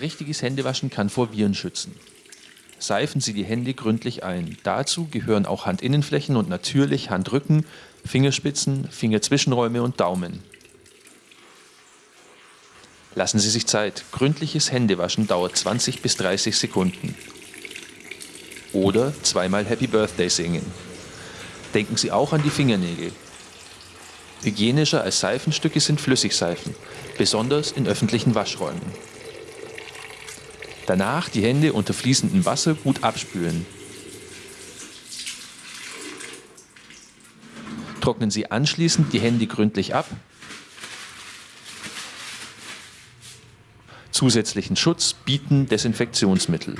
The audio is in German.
Richtiges Händewaschen kann vor Viren schützen. Seifen Sie die Hände gründlich ein. Dazu gehören auch Handinnenflächen und natürlich Handrücken, Fingerspitzen, Fingerzwischenräume und Daumen. Lassen Sie sich Zeit. Gründliches Händewaschen dauert 20 bis 30 Sekunden. Oder zweimal Happy Birthday singen. Denken Sie auch an die Fingernägel. Hygienischer als Seifenstücke sind Flüssigseifen, besonders in öffentlichen Waschräumen. Danach die Hände unter fließendem Wasser gut abspülen. Trocknen Sie anschließend die Hände gründlich ab. Zusätzlichen Schutz bieten Desinfektionsmittel.